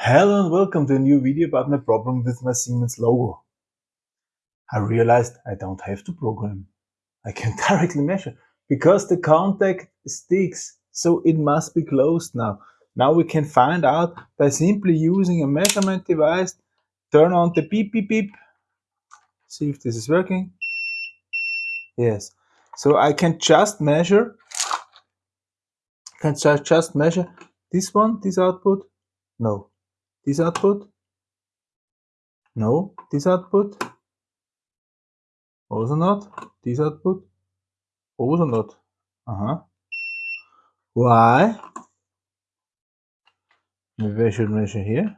Hello and welcome to a new video about my problem with my Siemens logo. I realized I don't have to program. I can directly measure because the contact sticks, so it must be closed now. Now we can find out by simply using a measurement device, turn on the beep beep beep, see if this is working. Yes, so I can just measure, can just measure this one, this output, no, this output? No, this output? Also not. This output? Also not. Uh-huh. Why? Maybe I should measure here.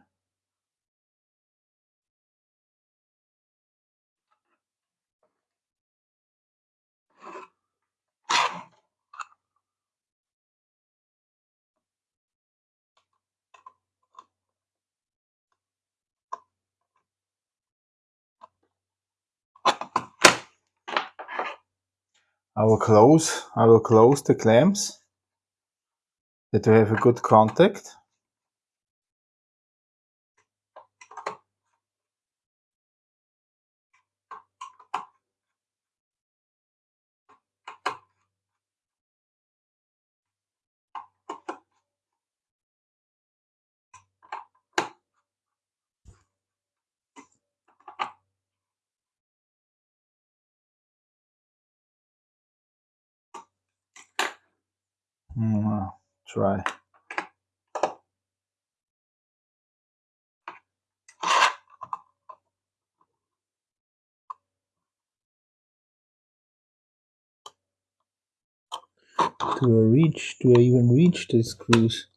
I will close, I will close the clamps that we have a good contact. Mm, try. Do I reach, do I even reach the screws?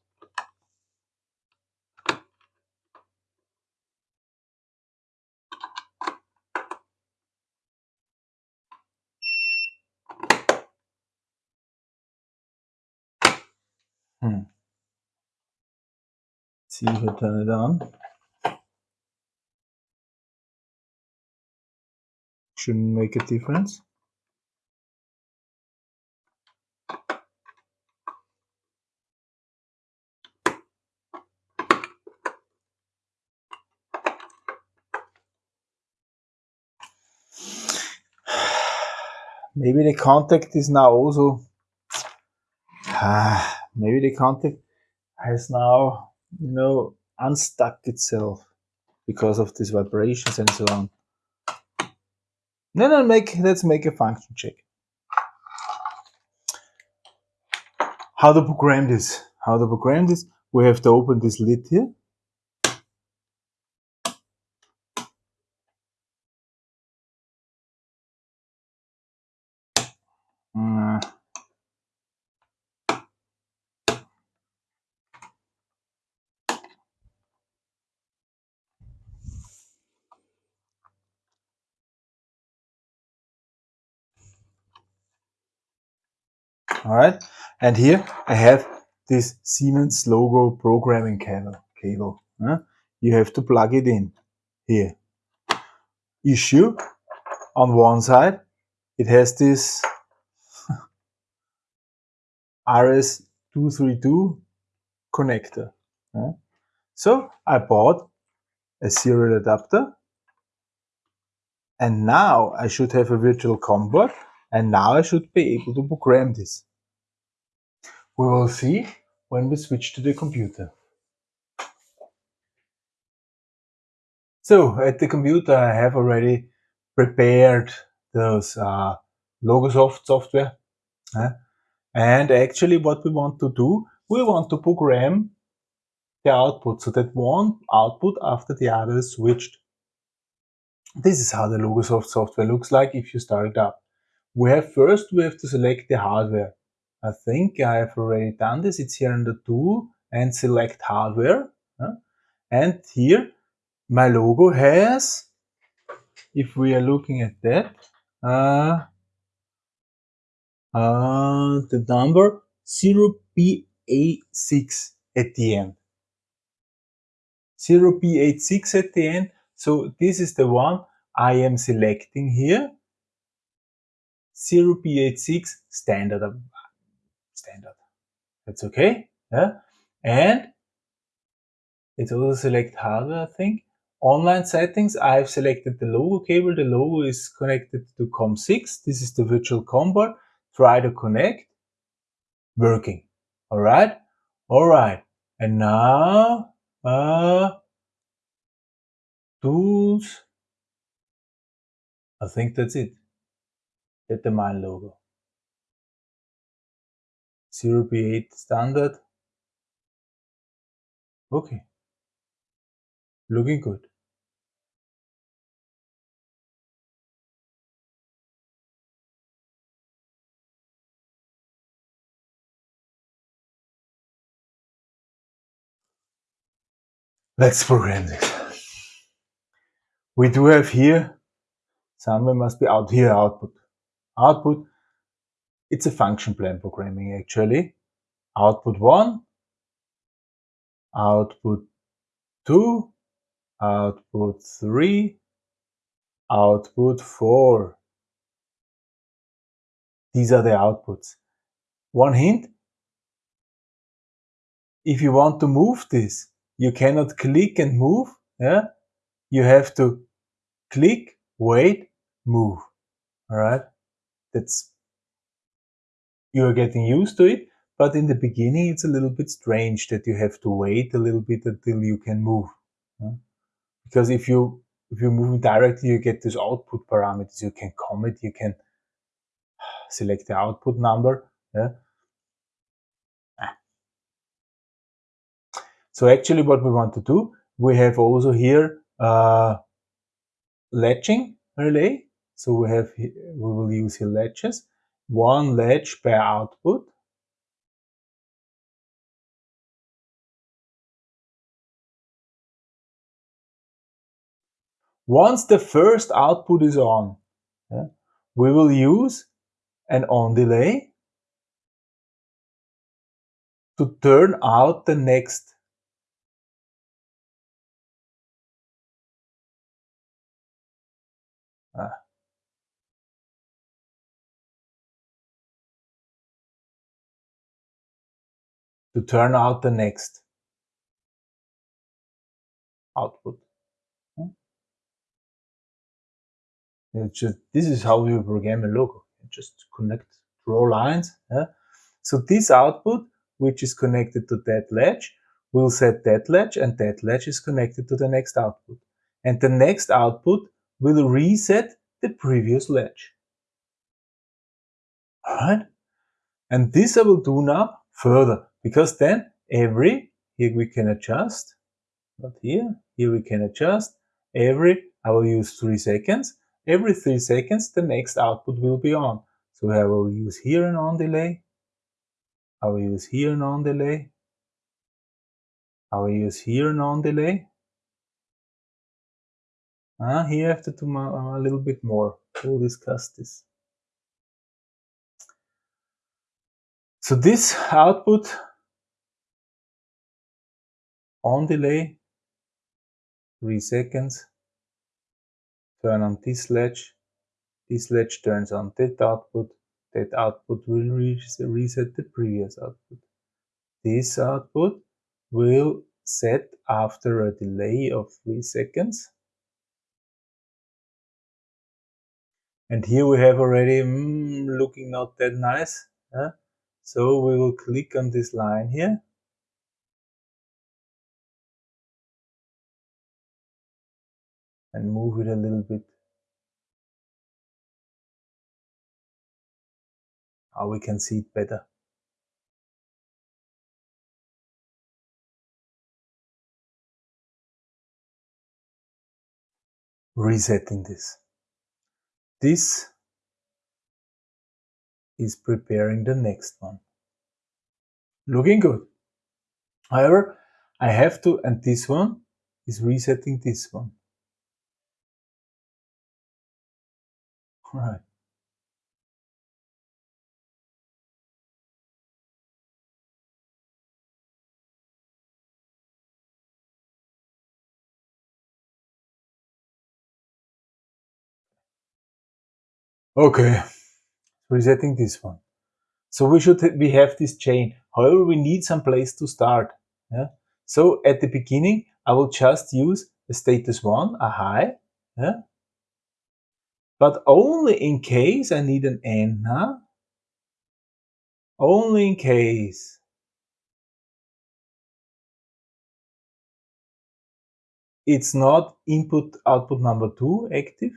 See if I turn it on. Shouldn't make a difference. Maybe the contact is now also ah, maybe the contact has now, you know, unstuck itself because of these vibrations and so on. No, no, make, let's make a function check. How to program this? How to program this? We have to open this lid here. All right and here I have this Siemens logo programming cable cable huh? you have to plug it in here issue on one side it has this RS232 connector huh? so I bought a serial adapter and now I should have a virtual COM board and now I should be able to program this we will see when we switch to the computer. So at the computer I have already prepared those uh, Logosoft software. Uh, and actually what we want to do, we want to program the output so that one output after the other is switched. This is how the Logosoft software looks like if you start it up. We have first, we have to select the hardware. I think I have already done this. It's here in the tool and select hardware. And here my logo has, if we are looking at that, uh, uh, the number 0BA6 at the end. 0BA6 at the end. So this is the one I am selecting here. 0BA6 standard standard. That's okay. Yeah? And Let's also select hardware, I think. Online settings, I've selected the logo cable. The logo is connected to COM6. This is the virtual COM board. Try to connect. Working. Alright? Alright. And now, uh, tools. I think that's it. Get the mine logo. 0p8 standard. Okay. Looking good. Let's program this. We do have here, somewhere must be out here output. Output, it's a function plan programming actually. Output 1, output 2, output 3, output 4. These are the outputs. One hint, if you want to move this, you cannot click and move. Yeah, you have to click, wait, move. All right, that's you are getting used to it. But in the beginning, it's a little bit strange that you have to wait a little bit until you can move. Because if you if you're moving directly, you get these output parameters. You can commit, you can select the output number. Yeah? So actually what we want to do, we have also here uh, latching relay. So we have, we will use here latches, one latch per output. Once the first output is on, yeah, we will use an on delay to turn out the next to turn out the next output. Just, this is how you program a logo. You just connect, draw lines. Yeah? So this output, which is connected to that latch, will set that latch and that latch is connected to the next output. And the next output will reset the previous latch. Alright? And this I will do now further, because then every, here we can adjust, not here, here we can adjust, every, I will use 3 seconds, every 3 seconds the next output will be on. So I will use here an on delay, I will use here an on delay, I will use here an on delay, Ah, here I have to do a little bit more. We'll discuss this. So this output on delay, 3 seconds, turn on this latch, this latch turns on that output, that output will reset the previous output. This output will set after a delay of 3 seconds and here we have already mm, looking not that nice huh? So we will click on this line here. And move it a little bit. How we can see it better. Resetting this. This is preparing the next one. Looking good. However, I have to, and this one is resetting this one. All right. Okay, resetting this one. So we should we have this chain. However, we need some place to start. Yeah? So at the beginning, I will just use a status 1, a high, yeah? but only in case I need an end now, only in case it's not input output number 2 active,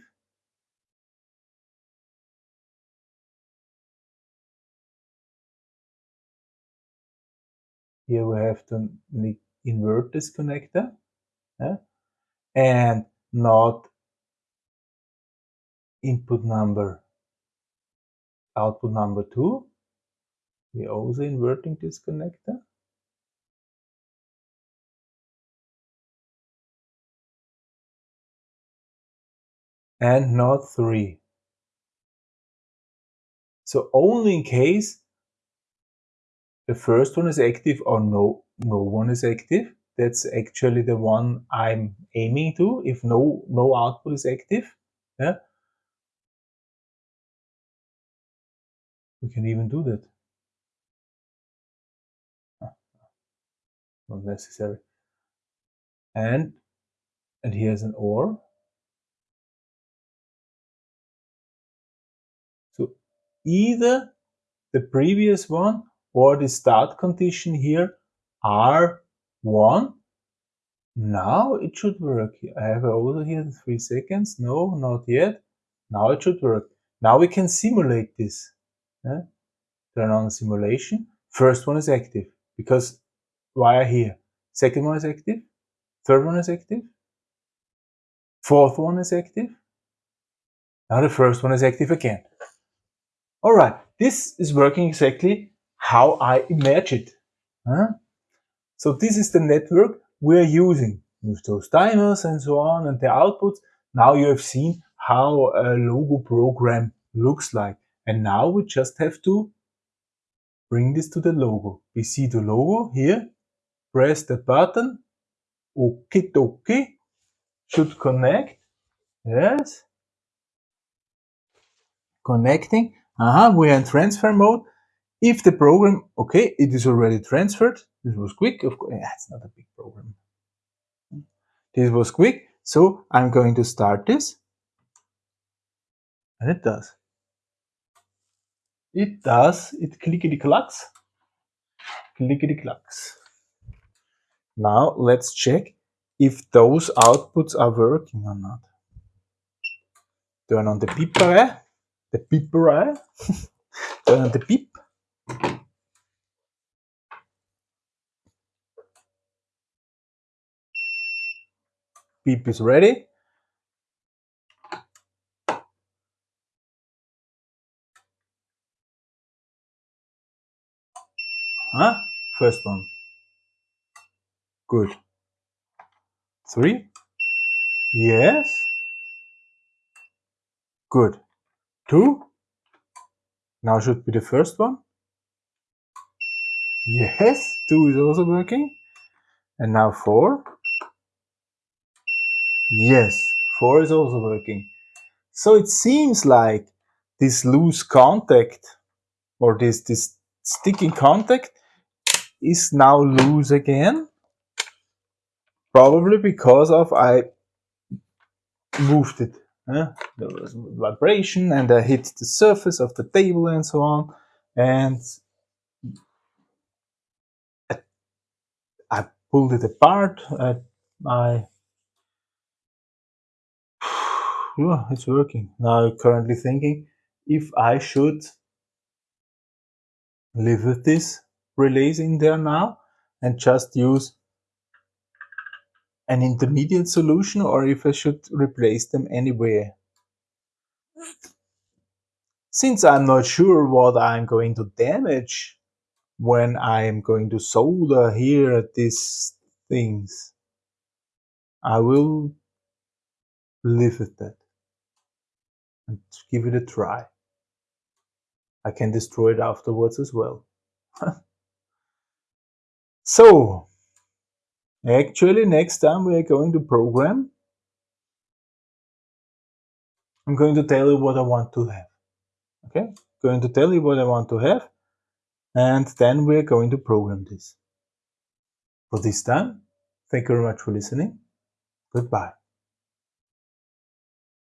Here we have to invert this connector yeah? and not input number output number 2 We're also inverting this connector and not 3 so only in case the first one is active or no, no one is active. That's actually the one I'm aiming to if no, no output is active. Yeah. We can even do that. Not necessary. And, and here's an OR. So either the previous one or the start condition here R1. Now it should work. I have over here three seconds. No, not yet. Now it should work. Now we can simulate this. Yeah? Turn on simulation. First one is active because wire here. Second one is active. Third one is active. Fourth one is active. Now the first one is active again. All right, this is working exactly how I imagine. Huh? So this is the network we're using with those timers and so on and the outputs. Now you have seen how a logo program looks like. And now we just have to bring this to the logo. We see the logo here. Press the button. Okie dokie. Should connect. Yes. Connecting. Uh -huh. We're in transfer mode. If the program, okay, it is already transferred. This was quick, of course, yeah, it's not a big program. This was quick, so I'm going to start this. And it does. It does, it clickety clacks. Clickety clacks. Now let's check if those outputs are working or not. Turn on the beeper, eh? the beeper, eh? turn on the beep. Beep is ready. Huh? First one. Good. Three. Yes. Good. Two. Now should be the first one. Yes, two is also working. And now four. Yes, 4 is also working. So it seems like this loose contact or this, this sticky contact is now loose again. Probably because of I moved it. There was vibration and I hit the surface of the table and so on. And I pulled it apart. Uh, I, I yeah, it's working. Now currently thinking if I should leave this relays in there now and just use an intermediate solution or if I should replace them anywhere. Since I'm not sure what I'm going to damage when I am going to solder here these things, I will live with that and give it a try. I can destroy it afterwards as well. so, actually next time we are going to program, I'm going to tell you what I want to have. Okay, going to tell you what I want to have and then we're going to program this. For this time, thank you very much for listening. Goodbye.